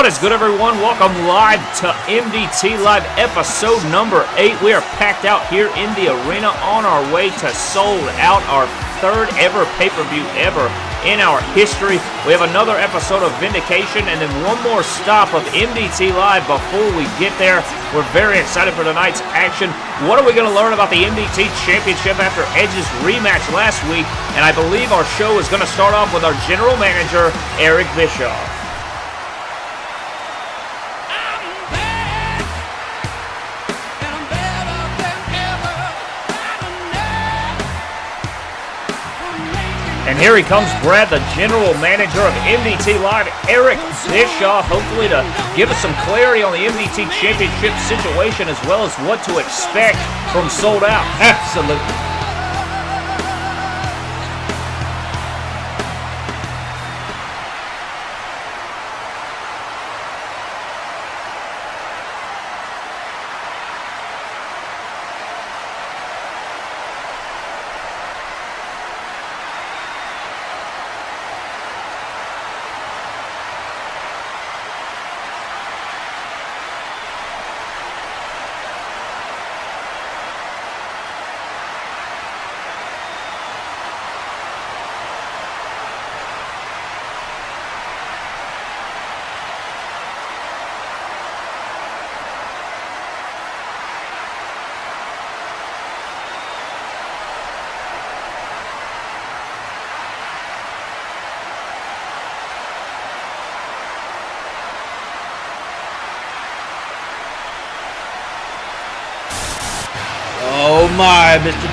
What is good, everyone? Welcome live to MDT Live episode number 8. We are packed out here in the arena on our way to sold out our third ever pay-per-view ever in our history. We have another episode of Vindication and then one more stop of MDT Live before we get there. We're very excited for tonight's action. What are we going to learn about the MDT Championship after Edge's rematch last week? And I believe our show is going to start off with our general manager, Eric Bischoff. And here he comes, Brad, the general manager of MDT Live, Eric Bischoff, hopefully to give us some clarity on the MDT Championship situation as well as what to expect from Sold Out. Absolutely.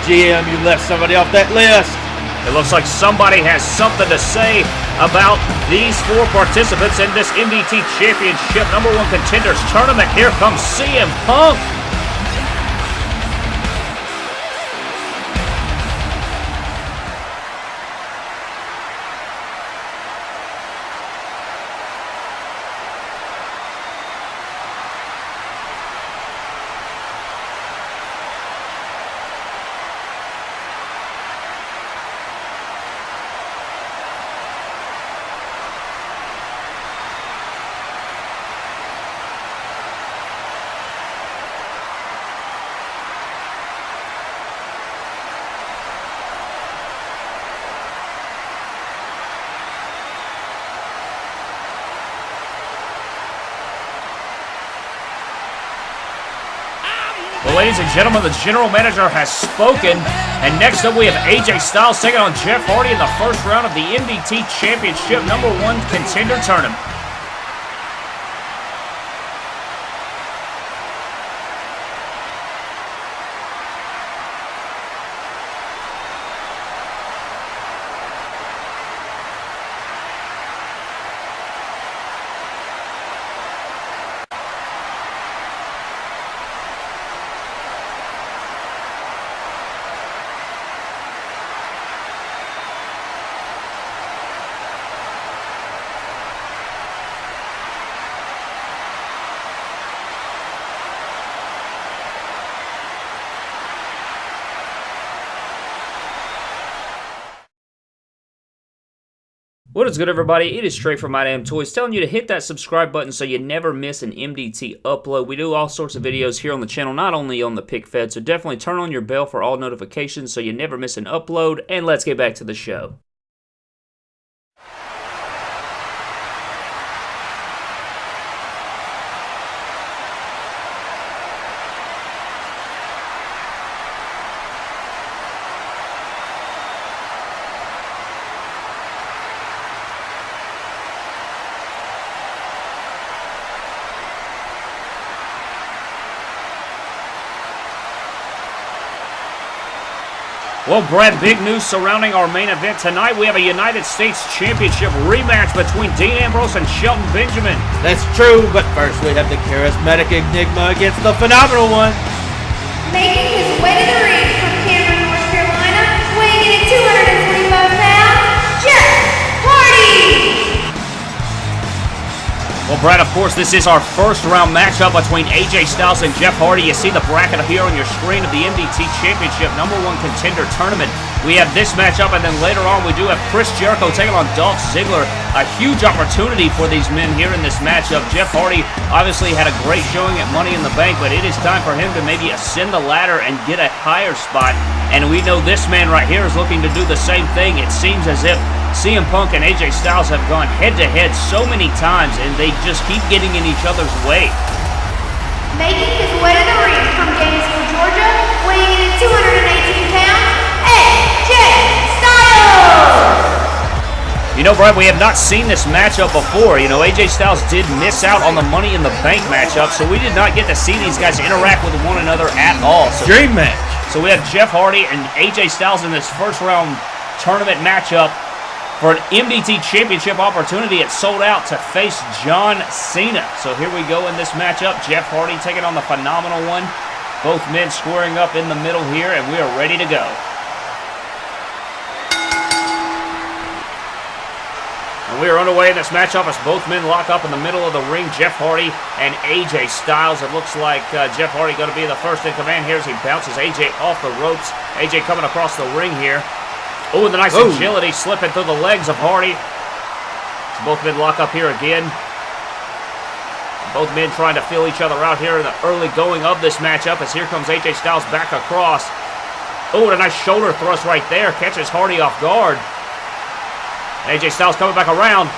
GM, you left somebody off that list. It looks like somebody has something to say about these four participants in this MDT Championship number one contenders tournament. Here comes CM Punk. And gentlemen, the general manager has spoken. And next up, we have AJ Styles taking on Jeff Hardy in the first round of the MDT Championship number one contender tournament. What is good, everybody? It is Trey from My Damn Toys telling you to hit that subscribe button so you never miss an MDT upload. We do all sorts of videos here on the channel, not only on the Pick Fed, so definitely turn on your bell for all notifications so you never miss an upload. And let's get back to the show. Well, Brad, big news surrounding our main event tonight. We have a United States Championship rematch between Dean Ambrose and Shelton Benjamin. That's true, but first we have the charismatic Enigma against the phenomenal one. Making his way to the ring from Cameron, North Carolina, weighing in at 225 Well, Brad, of course, this is our first round matchup between AJ Styles and Jeff Hardy. You see the bracket here on your screen of the MDT Championship number one contender tournament. we have this matchup, and then later on we do have Chris Jericho taking on Dolph Ziggler. A huge opportunity for these men here in this matchup. Jeff Hardy obviously had a great showing at Money in the Bank, but it is time for him to maybe ascend the ladder and get a higher spot. And we know this man right here is looking to do the same thing. It seems as if CM Punk and AJ Styles have gone head to head so many times, and they just keep getting in each other's way. Making his way to the ring from Gainesville, Georgia, weighing in at 218 pounds, AJ Styles! You know, Brett, we have not seen this matchup before. You know, AJ Styles did miss out on the Money in the Bank matchup, so we did not get to see these guys interact with one another at all. So, Dream match. so we have Jeff Hardy and AJ Styles in this first round tournament matchup for an MDT Championship opportunity. It sold out to face John Cena. So here we go in this matchup. Jeff Hardy taking on the phenomenal one. Both men squaring up in the middle here, and we are ready to go. And we are underway in this matchup as both men lock up in the middle of the ring. Jeff Hardy and AJ Styles. It looks like uh, Jeff Hardy going to be the first in command here as he bounces AJ off the ropes. AJ coming across the ring here. Oh, the nice Oh. agility slipping through the legs of Hardy. So both men lock up here again. Both men trying to feel each other out here in the early going of this matchup as here comes AJ Styles back across. Oh, and a nice shoulder thrust right there. Catches Hardy off guard. AJ Styles coming back around.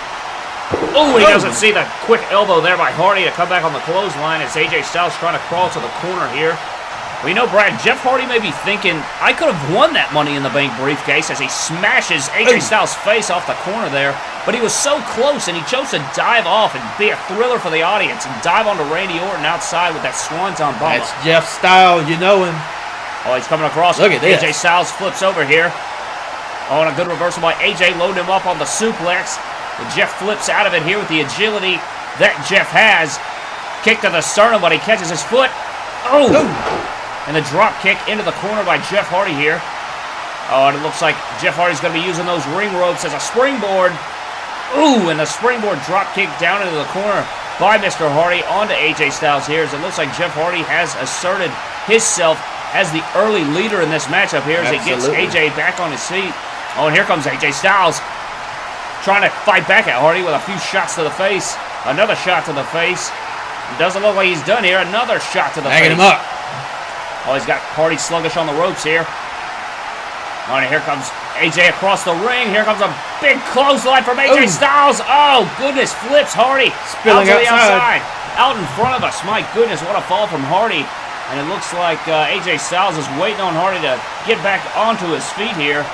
Oh, he doesn't see the quick elbow there by Hardy to come back on the clothesline as AJ Styles trying to crawl to the corner here. We know, Brad, Jeff Hardy may be thinking, I could have won that Money in the Bank briefcase as he smashes AJ. Styles' face off the corner there. But he was so close and he chose to dive off and be a thriller for the audience and dive onto Randy Orton outside with that Swanton bomb. That's Jeff Style. You know him. Oh, he's coming across. Look at this. AJ Styles flips over here. Oh, and a good reversal by AJ, loading him up on the suplex. But Jeff flips out of it here with the agility that Jeff has. Kick to the sternum, but he catches his foot. Oh! And the drop kick into the corner by Jeff Hardy here. Oh, and it looks like Jeff Hardy's going to be using those ring ropes as a springboard. Ooh, and the springboard drop kick down into the corner by Mr. Hardy onto AJ Styles here as it looks like Jeff Hardy has asserted himself as the early leader in this matchup here as he gets AJ back on his feet. Oh, and here comes AJ Styles trying to fight back at Hardy with a few shots to the face. Another shot to the face. Doesn't look like he's done here. Another shot to the Banging face. him up. Oh, he's got Hardy sluggish on the ropes here. Oh, and here comes AJ across the ring. Here comes a big clothesline from AJ Ooh. Styles. Oh, goodness. Flips Hardy Spilling out to the outside. outside. Out in front of us. My goodness, what a fall from Hardy. And it looks like uh, AJ Styles is waiting on Hardy to get back onto his feet here.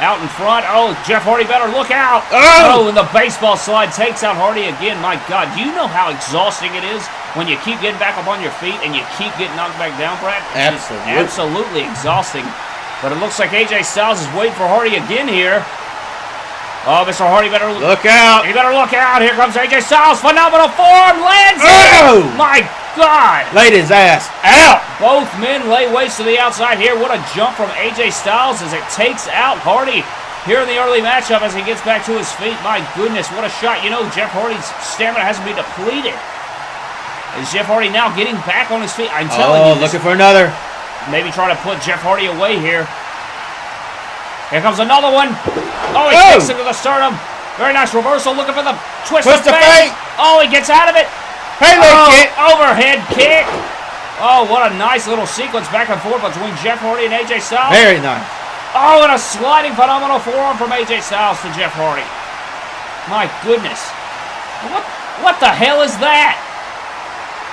Out in front. Oh, Jeff Hardy better look out. Oh! oh! and the baseball slide takes out Hardy again. My God, do you know how exhausting it is when you keep getting back up on your feet and you keep getting knocked back down, Brad? It's Absolutely. absolutely exhausting. But it looks like AJ Styles is waiting for Hardy again here. Oh, Mr. Hardy better Look out. you better look out. Here comes AJ Styles. Phenomenal form. Lands Oh! My God. Laid his ass out. Both men lay waste to the outside here. What a jump from AJ Styles as it takes out Hardy here in the early matchup as he gets back to his feet. My goodness, what a shot. You know, Jeff Hardy's stamina hasn't been depleted. Is Jeff Hardy now getting back on his feet? I'm oh, telling Oh, you, this looking for another. maybe trying to put Jeff Hardy away here. Here comes another one. Oh, he Oh! kicks into the sternum. Very nice reversal. Looking for the twist, Twist of fate. Oh, he gets out of it. Halo Oh, kick. overhead kick. Oh, what a nice little sequence back and forth between Jeff Hardy and AJ Styles. Very nice. Oh, and a sliding phenomenal forearm from AJ Styles to Jeff Hardy. My goodness. What what the hell is that?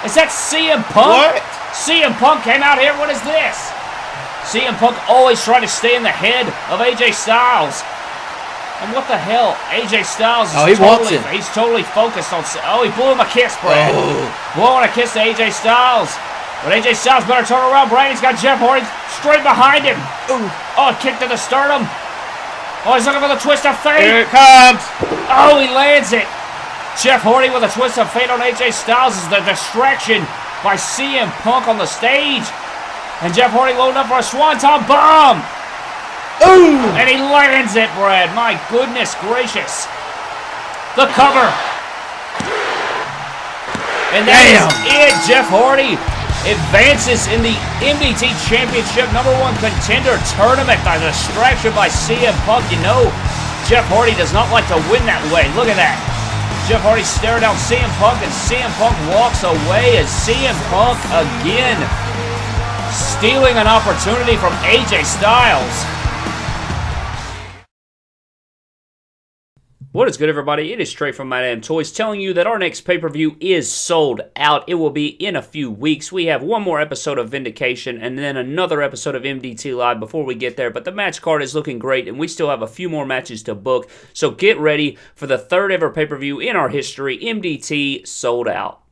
Is that CM Punk? What? CM Punk came out here. What is this? CM Punk always trying to stay in the head of AJ Styles. And what the hell? AJ Styles is Oh, he totally, he's totally focused on. Oh, he blew him a kiss, Brad. Oh. Blowing a kiss to AJ Styles. But AJ Styles better turn around. Brad, he's got Jeff Hardy straight behind him. Ooh. Oh, a kick to the sternum. Oh, he's looking for the twist of fate. Here it comes. Oh, he lands it. Jeff Hardy with a twist of fate on AJ Styles is the distraction by CM Punk on the stage. And Jeff Hardy loading up for a swanton bomb. Ooh. And he lands it, Brad. My goodness gracious. The cover. And that is Damn. it. Jeff Hardy advances in the MDT Championship number one contender tournament by distraction by CM Punk. You know, Jeff Hardy does not like to win that way. Look at that. Jeff Hardy staring down CM Punk, and CM Punk walks away as CM Punk again stealing an opportunity from AJ Styles. What is good, everybody? It is Trey from My Damn Toys telling you that our next pay per view is sold out. It will be in a few weeks. We have one more episode of Vindication and then another episode of MDT Live before we get there. But the match card is looking great, and we still have a few more matches to book. So get ready for the third ever pay per view in our history MDT sold out.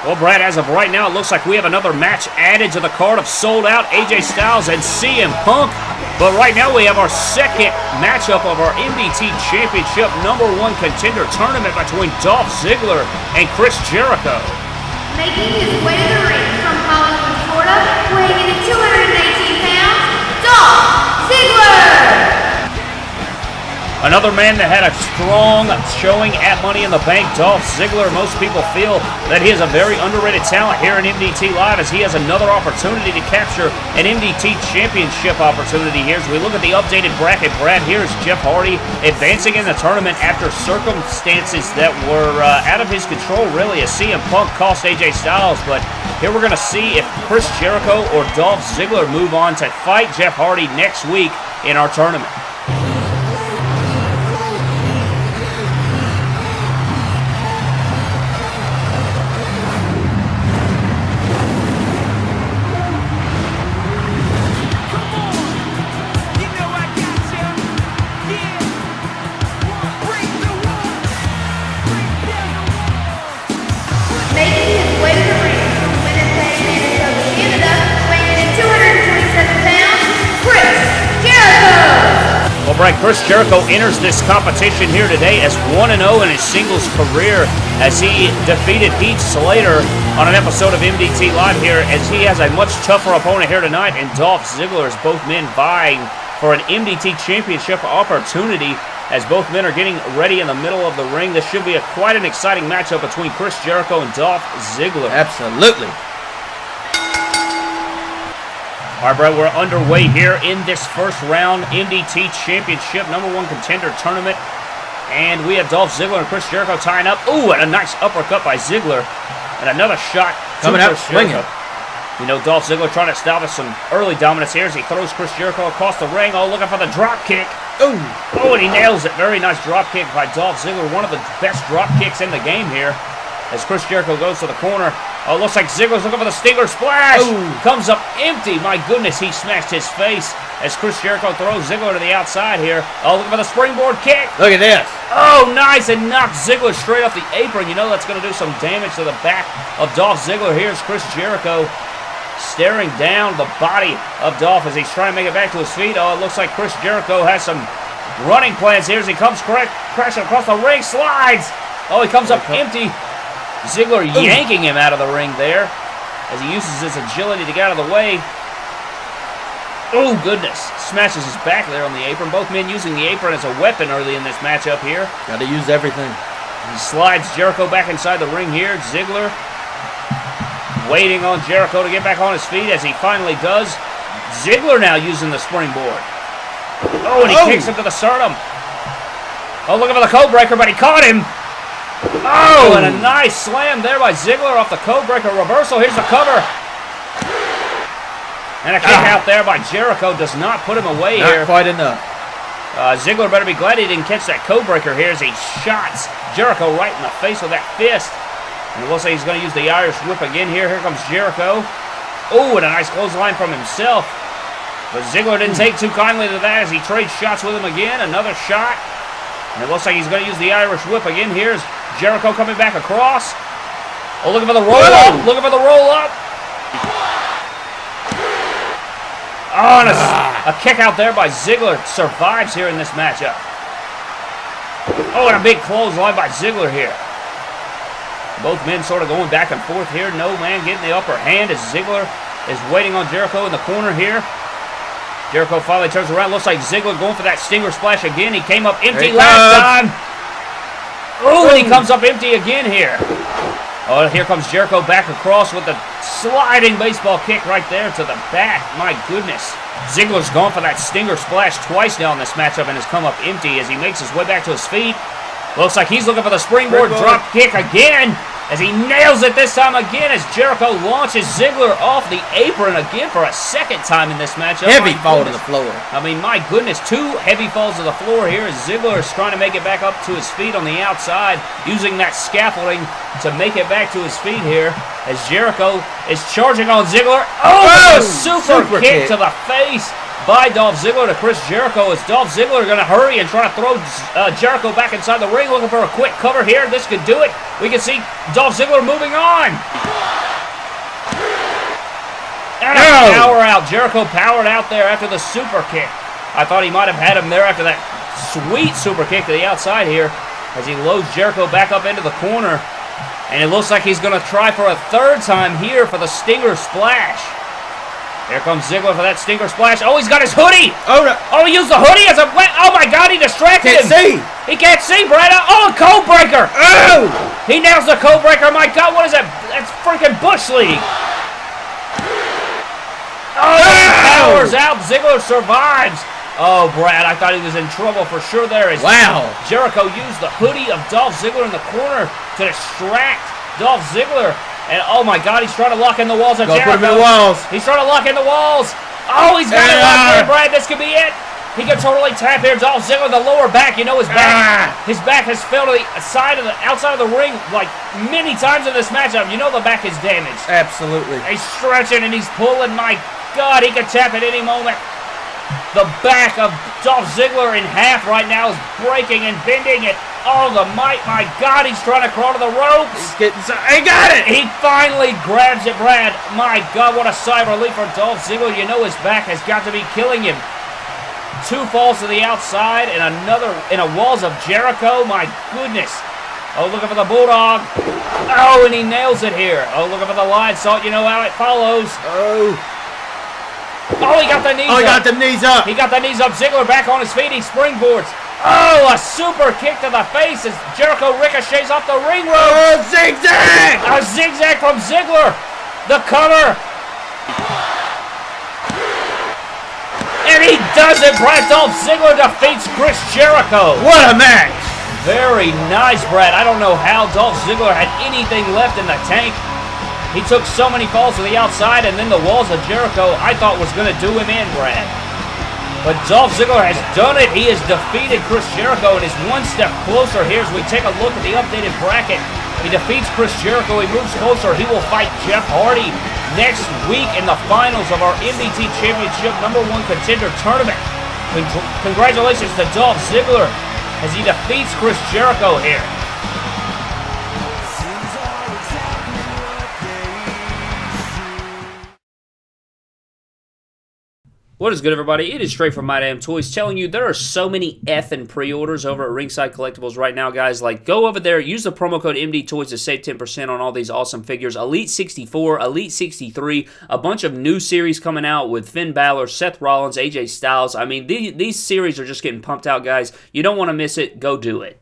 Well, Brad, as of right now, it looks like we have another match added to the card of sold out AJ Styles and CM Punk. But right now, we have our second matchup of our MDT Championship number one contender tournament between Dolph Ziggler and Chris Jericho. Making his way to the ring from Hollywood, Florida, weighing in at 218 pounds, Dolph Ziggler! Another man that had a strong showing at Money in the Bank, Dolph Ziggler. Most people feel that he is a very underrated talent here in MDT Live as he has another opportunity to capture an MDT Championship opportunity here. As we look at the updated bracket, Brad, here's Jeff Hardy advancing in the tournament after circumstances that were uh, out of his control, really, as CM Punk cost AJ Styles. But here we're going to see if Chris Jericho or Dolph Ziggler move on to fight Jeff Hardy next week in our tournament. Chris Jericho enters this competition here today as 1 0 in his singles career as he defeated Heath Slater on an episode of MDT Live here as he has a much tougher opponent here tonight and Dolph Ziggler as both men vying for an MDT championship opportunity as both men are getting ready in the middle of the ring. This should be a quite an exciting matchup between Chris Jericho and Dolph Ziggler. Absolutely. All right, bro, we're underway here in this first round MDT Championship number one contender tournament. And we have Dolph Ziggler and Chris Jericho tying up. Ooh, and a nice uppercut by Ziggler. And another shot Coming out swinging. You know, Dolph Ziggler trying to establish some early dominance here as he throws Chris Jericho across the ring. Oh, looking for the drop kick. Ooh. Oh, and he nails it. Very nice drop kick by Dolph Ziggler. One of the best drop kicks in the game here. As Chris Jericho goes to the corner. Oh, looks like Ziggler's looking for the Stinger splash. Ooh. Comes up empty. My goodness, he smashed his face as Chris Jericho throws Ziggler to the outside here. Oh, looking for the springboard kick. Look at this. Oh, nice, and knocks Ziggler straight off the apron. You know that's going to do some damage to the back of Dolph Ziggler. Here's Chris Jericho staring down the body of Dolph as he's trying to make it back to his feet. Oh, it looks like Chris Jericho has some running plans here as he comes correct, crashing across the ring, slides. Oh, he comes up empty. Ziggler yanking him out of the ring there as he uses his agility to get out of the way. Oh, goodness. Smashes his back there on the apron. Both men using the apron as a weapon early in this matchup here. Got to use everything. He slides Jericho back inside the ring here. Ziggler waiting on Jericho to get back on his feet as he finally does. Ziggler now using the springboard. Oh, and he Oh. kicks him to the sternum. Oh, looking for the code breaker, but he caught him. Oh, and a nice slam there by Ziggler off the code breaker reversal. Here's the cover. And a kick Ah. out there by Jericho does not put him away here. Not here. quite enough. Uh, Ziggler better be glad he didn't catch that code breaker here as he shots Jericho right in the face with that fist. And we'll say he's going to use the Irish whip again here. Here comes Jericho. Oh, and a nice clothesline from himself. But Ziggler didn't take too kindly to that as he trades shots with him again. Another shot. And it looks like he's going to use the Irish whip again. Here's Jericho coming back across. Oh, looking for the roll up. Looking for the roll up. Oh, and a, ah. a kick out there by Ziggler survives here in this matchup. Oh, and a big clothesline by Ziggler here. Both men sort of going back and forth here. No man getting the upper hand as Ziggler is waiting on Jericho in the corner here. Jericho finally turns around. Looks like Ziggler going for that Stinger Splash again. He came up empty last comes. time. Oh, and he comes up empty again here. Oh, here comes Jericho back across with the sliding baseball kick right there to the back. My goodness. Ziggler's gone for that Stinger Splash twice now in this matchup and has come up empty as he makes his way back to his feet. Looks like he's looking for the springboard, Springboard. drop kick again as he nails it this time again as Jericho launches Ziggler off the apron again for a second time in this matchup. Heavy My fall to the floor. I mean, my goodness, two heavy falls to the floor here as Ziggler is trying to make it back up to his feet on the outside, using that scaffolding to make it back to his feet here as Jericho is charging on Ziggler. Oh, Oh, a super, super kick, kick. to the face by Dolph Ziggler to Chris Jericho Is Dolph Ziggler going to hurry and try to throw uh, Jericho back inside the ring, looking for a quick cover here. This could do it. We can see Dolph Ziggler moving on. And a No. power out. Jericho powered out there after the super kick. I thought he might have had him there after that sweet super kick to the outside here as he loads Jericho back up into the corner. And it looks like he's going to try for a third time here for the Stinger Splash. Here comes Ziggler for that Stinger Splash. Oh, he's got his hoodie. Oh, no. Oh, he used the hoodie as a... Oh, my God, he distracted Can't him. see. He can't see, Brad. Oh, a code breaker. Oh! He nails the code breaker. My God, what is that? That's freaking Bush League. Oh, he oh! powers out. Ziggler survives. Oh, Brad, I thought he was in trouble for sure there. As Wow. Jericho used the hoodie of Dolph Ziggler in the corner to distract Dolph Ziggler. And oh my God, he's trying to lock in the walls of Go Jericho. put him in the walls. He's trying to lock in the walls. Oh, he's got it locked in, Brad. This could be it. He can totally tap here. Dolph Ziggler, the lower back. You know his back. Ah. His back has fell to the side of the outside of the ring like many times in this matchup. You know the back is damaged. Absolutely. He's stretching and he's pulling. My God, he could tap at any moment. The back of Dolph Ziggler in half right now is breaking and bending it. Oh, the might. My God, he's trying to crawl to the ropes. He's getting so. He got it! He finally grabs it, Brad. My God, what a sigh of relief for Dolph Ziggler. You know his back has got to be killing him. Two falls to the outside and another in a walls of Jericho. My goodness. Oh, looking for the Bulldog. Oh, and he nails it here. Oh, looking for the Lionsault. You know how it follows. Oh. Oh, he got the knees Oh, he got the knees up. He got the knees up. Ziggler back on his feet. He springboards. Oh, a super kick to the face as Jericho ricochets off the ring rope. Oh, zigzag! A zigzag from Ziggler. The cover. And he does it. Brad Dolph Ziggler defeats Chris Jericho. What a match! Very nice, Brad. I don't know how Dolph Ziggler had anything left in the tank. He took so many falls to the outside, and then the walls of Jericho I thought was going to do him in, Brad. But Dolph Ziggler has done it. He has defeated Chris Jericho and is one step closer here as we take a look at the updated bracket. He defeats Chris Jericho. He moves closer. He will fight Jeff Hardy next week in the finals of our MDT Championship number one contender tournament. Con- congratulations to Dolph Ziggler as he defeats Chris Jericho here. What is good, everybody? It is Trey from My Damn Toys telling you there are so many effing pre-orders over at Ringside Collectibles right now, guys. Like, go over there, use the promo code MD Toys to save 10% on all these awesome figures. Elite 64, Elite 63, a bunch of new series coming out with Finn Balor, Seth Rollins, AJ Styles. I mean, these, these series are just getting pumped out, guys. You don't want to miss it. Go do it.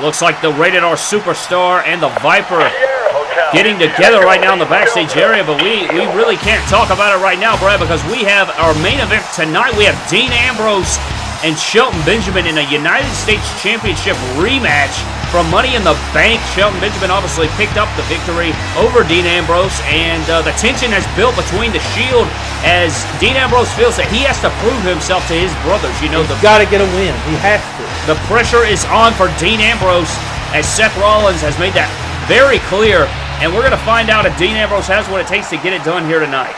Looks like the Rated R Superstar and the Viper getting together right now in the backstage area, but we, we really can't talk about it right now, Brad, because we have our main event tonight. We have Dean Ambrose and Shelton Benjamin in a United States Championship rematch from Money in the Bank. Shelton Benjamin obviously picked up the victory over Dean Ambrose, and uh, the tension has built between the Shield as Dean Ambrose feels that he has to prove himself to his brothers. You know, the, He's got to get a win. He has to. the pressure is on for Dean Ambrose as Seth Rollins has made that very clear, and we're going to find out if Dean Ambrose has what it takes to get it done here tonight.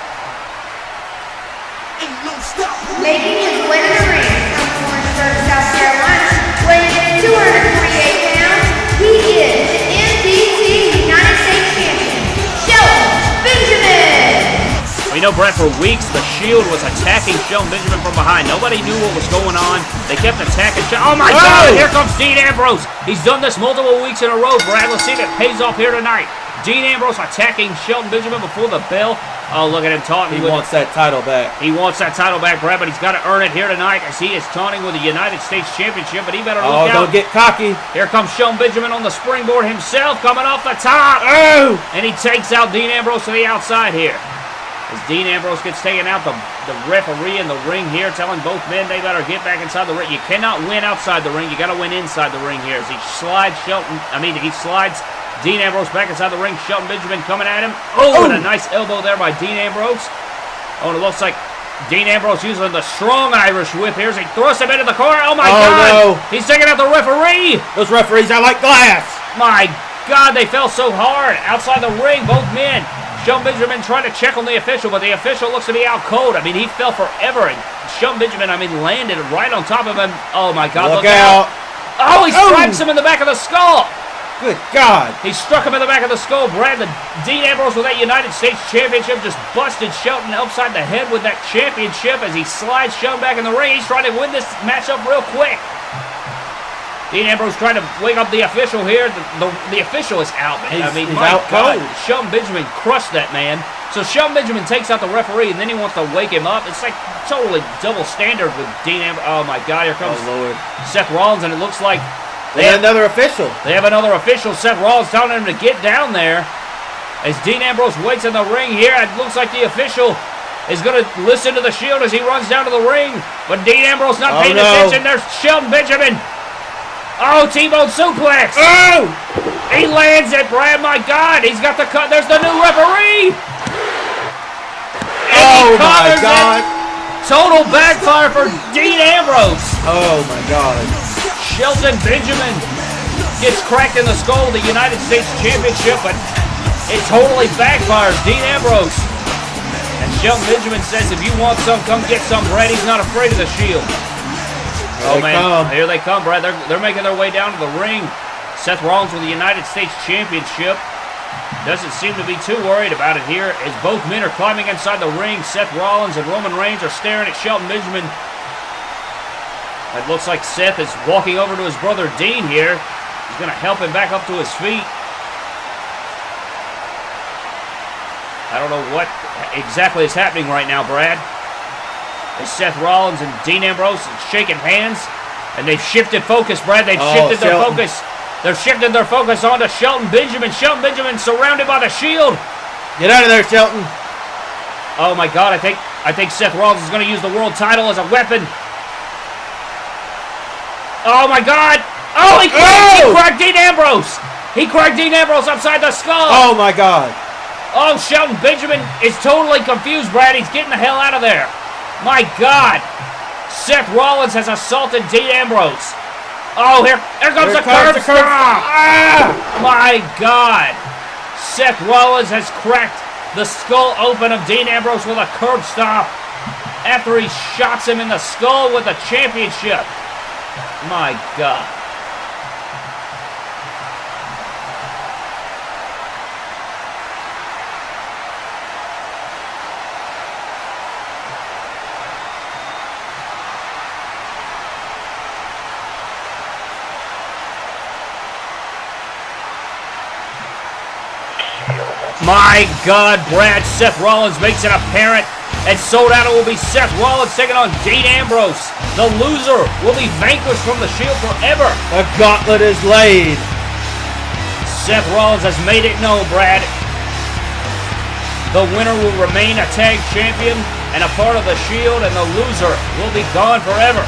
Making his way We know, Brett, for weeks the Shield was attacking Shelton Benjamin from behind. Nobody knew what was going on. They kept attacking. Oh my Oh! God! Here comes Dean Ambrose. He's done this multiple weeks in a row, Brad. Let's see if it pays off here tonight. Dean Ambrose attacking Shelton Benjamin before the bell. Oh, look at him taunting. He wants that title back. He wants that title back, Brad, but he's got to earn it here tonight as he is taunting with the United States Championship. But he better Oh, look out. don't get cocky. Here comes Shelton Benjamin on the springboard himself, coming off the top. Oh! And he takes out Dean Ambrose to the outside here. As Dean Ambrose gets taken out, the, the referee in the ring here telling both men they better get back inside the ring. You cannot win outside the ring. You got to win inside the ring here. As he slides Shelton, I mean, he slides Dean Ambrose back inside the ring. Shelton Benjamin coming at him. Oh, and a oh. nice elbow there by Dean Ambrose. Oh, and it looks like Dean Ambrose using the strong Irish whip here as he thrusts him into the corner. Oh, my Oh, God. no. He's taking out the referee. Those referees are like glass. My God, they fell so hard outside the ring, both men. Shelton Benjamin trying to check on the official, but the official looks to be out cold. I mean, he fell forever, and Shelton Benjamin, I mean, landed right on top of him. Oh my God! Look out. Oh, he Oh. strikes him in the back of the skull. Good God. He struck him in the back of the skull. Brad, the Dean Ambrose with that United States Championship just busted Shelton upside the head with that championship as he slides Shelton back in the ring. He's trying to win this matchup real quick. Dean Ambrose trying to wake up the official here. The, the, the official is out, man. I mean, he's my out God, cold. Shelton Benjamin crushed that man. So Shelton Benjamin takes out the referee, and then he wants to wake him up. It's like totally double standard with Dean Ambrose. Oh my God, here comes Oh, Lord. Seth Rollins, and it looks like They had another official. they have another official, Seth Rollins, telling him to get down there. As Dean Ambrose waits in the ring here, it looks like the official is going to listen to the Shield as he runs down to the ring. But Dean Ambrose not Oh, paying no. attention. There's Shelton Benjamin. Oh, T-bone suplex. Oh! He lands it, Brad. My God, he's got the cut. There's the new referee. And Oh, my covers it. God. Total backfire for Dean Ambrose. Oh, my God. Shelton Benjamin gets cracked in the skull of the United States Championship, but it totally backfires. Dean Ambrose. And Shelton Benjamin says, if you want some, come get some, Brad. He's not afraid of the Shield. Oh, they man. come. Here they come, Brad. They're, they're making their way down to the ring. Seth Rollins with the United States Championship. Doesn't seem to be too worried about it here as both men are climbing inside the ring. Seth Rollins and Roman Reigns are staring at Shelton Benjamin. It looks like Seth is walking over to his brother Dean here. He's going to help him back up to his feet. I don't know what exactly is happening right now, Brad. As Seth Rollins and Dean Ambrose shaking hands, and they've shifted focus, Brad. They've Oh, shifted their Shelton. focus. They're shifting their focus onto Shelton Benjamin. Shelton Benjamin surrounded by the Shield. Get out of there, Shelton. Oh my God! I think I think Seth Rollins is going to use the world title as a weapon. Oh my God! Oh, he cracked, he Oh! cracked Dean Ambrose. He cracked Dean Ambrose upside the skull. Oh, my God. Oh, Shelton Benjamin is totally confused, Brad. He's getting the hell out of there. My God. Seth Rollins has assaulted Dean Ambrose. Oh, here, here comes the Here comes curb the curb- stomp. Ah! My God. Seth Rollins has cracked the skull open of Dean Ambrose with a curb stomp after he shots him in the skull with the championship. My God. My God, Brad, Seth Rollins makes it apparent And sold out it will be Seth Rollins taking on Dean Ambrose. The loser will be vanquished from the Shield forever. The gauntlet is laid. Seth Rollins has made it known, Brad. The winner will remain a tag champion and a part of the Shield, and the loser will be gone forever.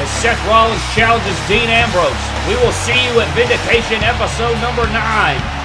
As Seth Rollins challenges Dean Ambrose. We will see you at Vindication episode number 9.